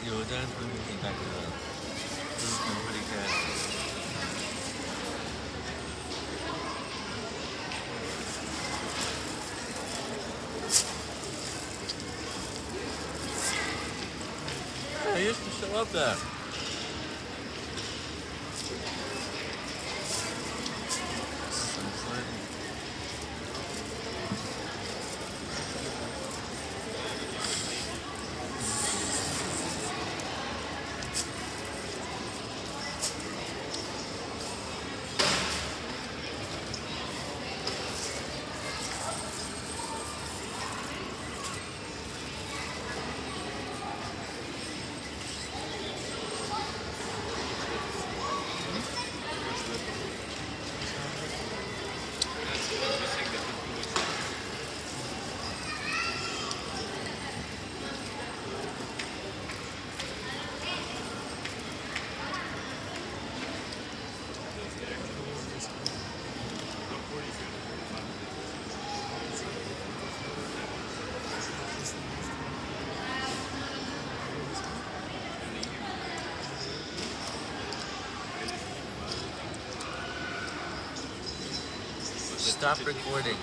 we get back to This has pretty good. I used to show up there. Stop recording.